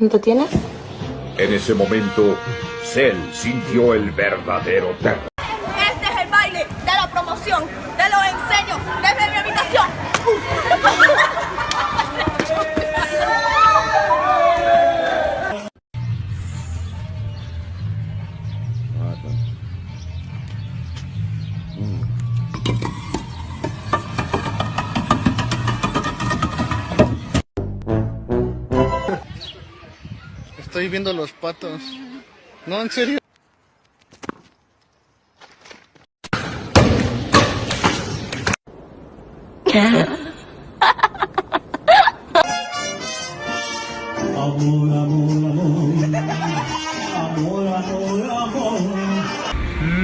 ¿Cuánto tienes? En ese momento, Cell sintió el verdadero terror. Estoy viendo los patos. No, en serio.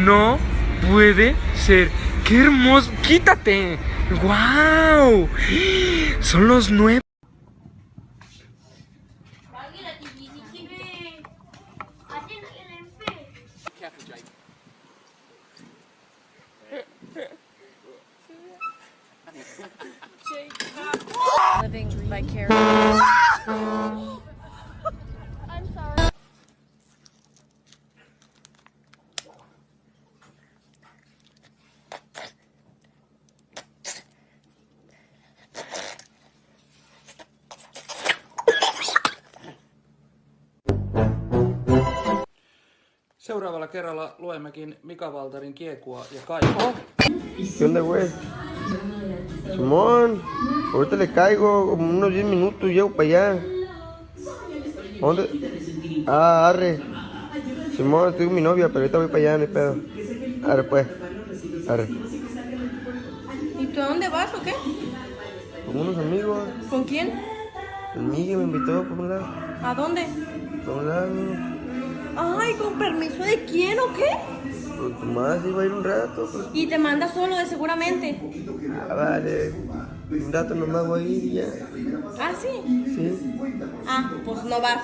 No puede ser. ¡Qué hermoso! ¡Quítate! ¡Guau! Son los nueve. living vicariously. I'm sorry. Seuraavalla kerralla luemmekin Mika Valtarin kiekua ja kaikkea. Kyllä voi. Simón, ahorita le caigo, como unos 10 minutos llego para allá. ¿A ¿Dónde? Ah, arre. Simón, estoy con mi novia, pero ahorita voy para allá, no hay pedo. Arre, pues. Arre. ¿Y tú a dónde vas o qué? Con unos amigos. ¿Con quién? El Miguel me invitó por un lado. ¿A dónde? Por un lado. Ay, ¿con permiso de quién o qué? Pues más iba a ir un rato. Pues. Y te manda solo de seguramente. Ah, vale. Un rato nomás voy a ir y ya. ¿Ah, sí? Sí. Ah, pues no vas.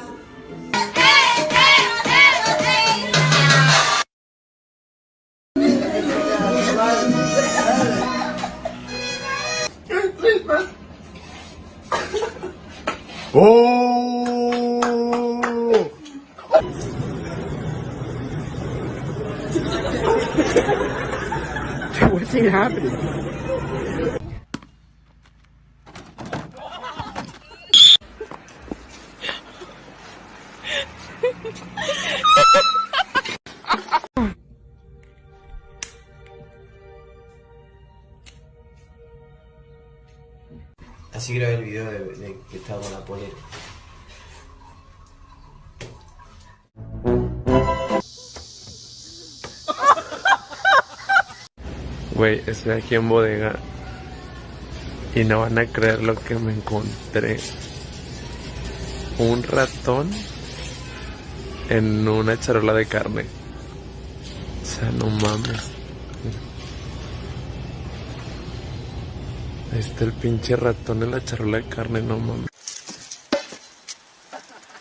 ¡Oh! What's even happening? Así grabé el video de, que estaba la polera. Güey, estoy aquí en bodega y no van a creer lo que me encontré. Un ratón en una charola de carne. O sea, no mames. Ahí está el pinche ratón en la charola de carne, no mames.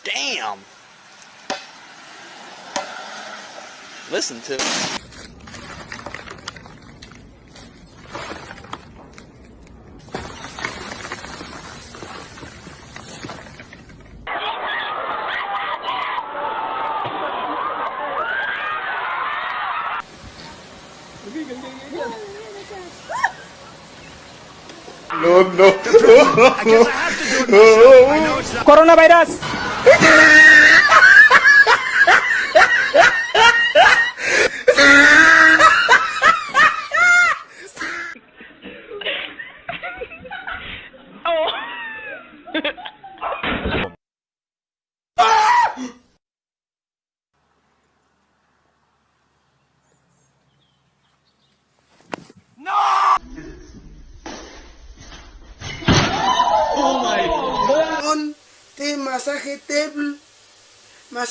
Damn. Listen to No, no, no. I guess I have to do it myself. I know it's not. Coronavirus. oh.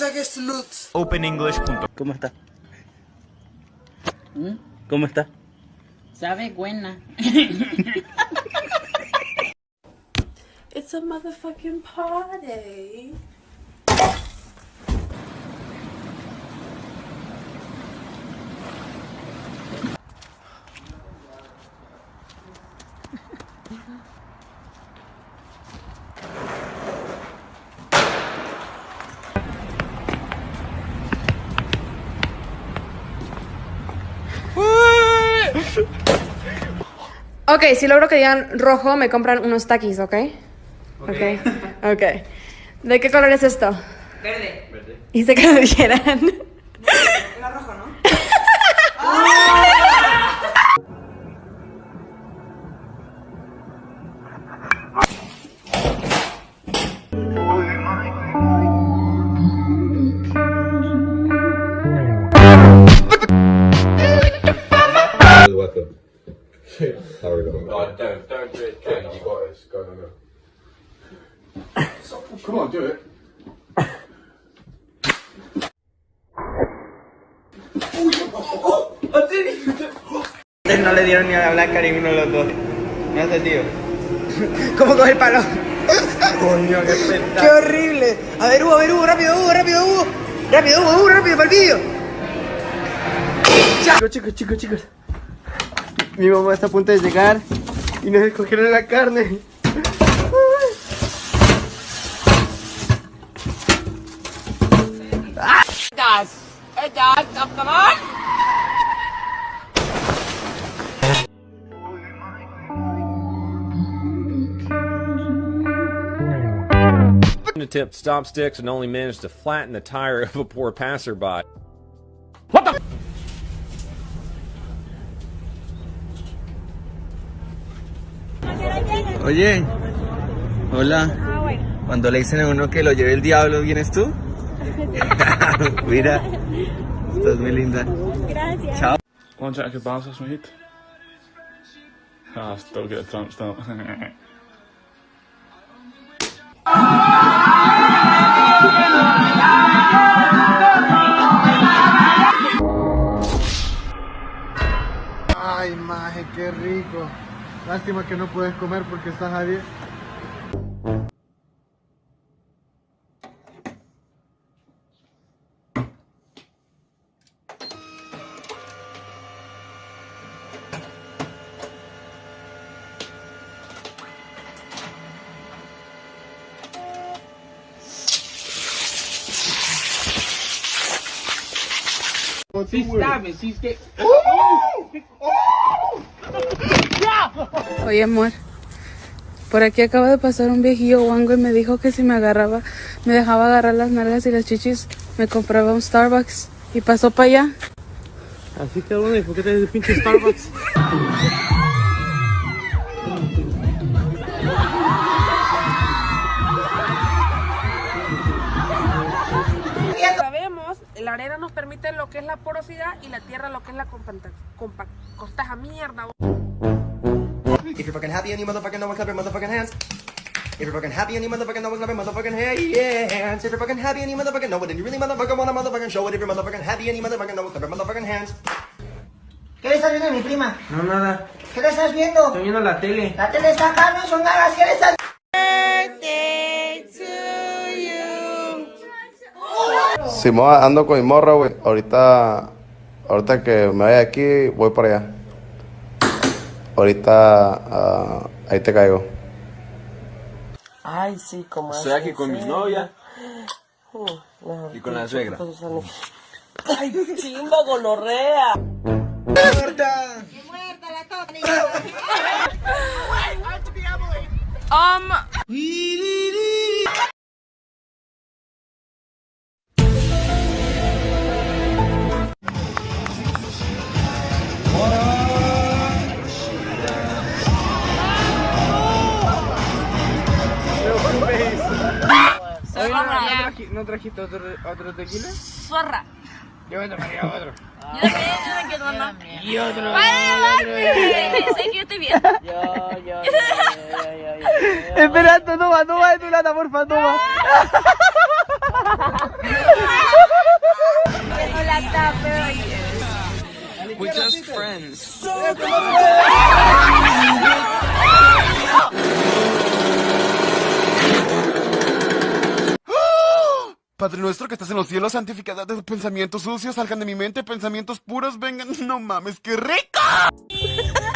Masaje sluts. OpenEnglish.com ¿Cómo está? ¿Cómo está? Sabe buena. It's a motherfucking party. Ok, si logro que digan rojo, me compran unos taquis, ¿ok? Ok. Ok. ¿De qué color es esto? Verde. Hice que lo dijeran. Come on, do it. No le dieron ni a la blanca ninguno de los dos. No hace tío. ¿Cómo coge el palo? Coño, qué espectáculo. ¡Qué horrible! A ver, Hugo, a ver, Hugo, rápido, Hugo, rápido, Hugo. Rápido, Hugo, Hugo, rápido, para el vídeo. Chicos, chicos, chicos, chicos. Mi mamá está a punto de llegar y nos escogieron la carne. Attempt to stop sticks and only managed to flatten the tire of a poor passerby. What the? Oye, hola. Ah, Cuando le dicen a uno que lo lleve el diablo, ¿vienes tú? Mira, estás muy linda. Gracias. Chao. Want to check your basis, mate? Ah, still get a tramp stamp. Ay, maje, qué rico. Lástima que no puedes comer porque estás a dieta. Oye, amor. Por aquí acaba de pasar un viejillo guango y me dijo que si me agarraba, me dejaba agarrar las nalgas y las chichis, me compraba un Starbucks. Y pasó para allá. Así que ¿y por qué te pinche Starbucks? la arena nos permite lo que es la porosidad y la tierra lo que es la compacta, costaja mierda. If you're fucking happy and you motherfucking know it, clap your motherfucking hands. If you're fucking happy and you motherfucking know it, clap your motherfucking hands. If you're fucking happy and you motherfucking know it, and you really motherfucking wanna motherfucking show it. If you're motherfucking happy and you motherfucking know it, clap your motherfucking hands. ¿Qué le estás viendo a mi prima? No, nada. ¿Qué le estás viendo? Estoy viendo la tele. La tele está acá, no son ganas. ¿Qué le estás Simón, ando con mi morra, güey. Ahorita, ahorita que me vaya aquí, voy para allá. Ahorita, ah, ahí te caigo. Ay, sí, como Estoy aquí con mi novia y con la suegra. Ay, chimba, gonorrea. Um. ¿No trajiste otro, otro tequila? Zorra. Yo me tomaría otro. Yo también, yo quiero. Y otro. Ay, sé que yo estoy bien. Yo, yo, Espera, toma, toma de tu lata, porfa, toma. Hola, tape, We're just friends. Padre nuestro que estás en los cielos, santificado de pensamientos sucios, salgan de mi mente, pensamientos puros, vengan. No mames, qué rico.